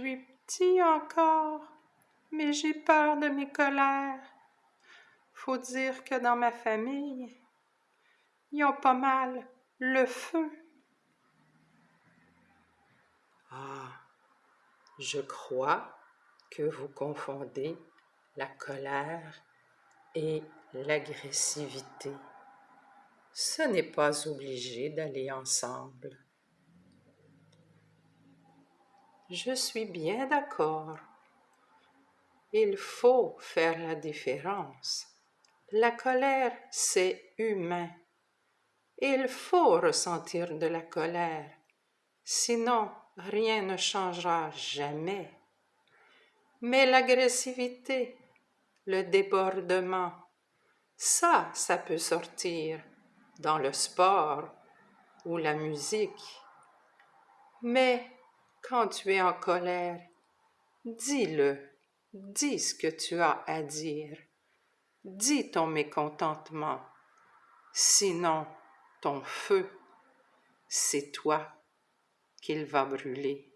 suis petit encore, mais j'ai peur de mes colères. Faut dire que dans ma famille, ils ont pas mal le feu. Ah, je crois que vous confondez la colère et l'agressivité. Ce n'est pas obligé d'aller ensemble. Je suis bien d'accord. Il faut faire la différence. La colère, c'est humain. Il faut ressentir de la colère. Sinon, rien ne changera jamais. Mais l'agressivité, le débordement, ça, ça peut sortir dans le sport ou la musique. Mais quand tu es en colère, dis-le, dis ce que tu as à dire, dis ton mécontentement. Sinon, ton feu, c'est toi qu'il va brûler.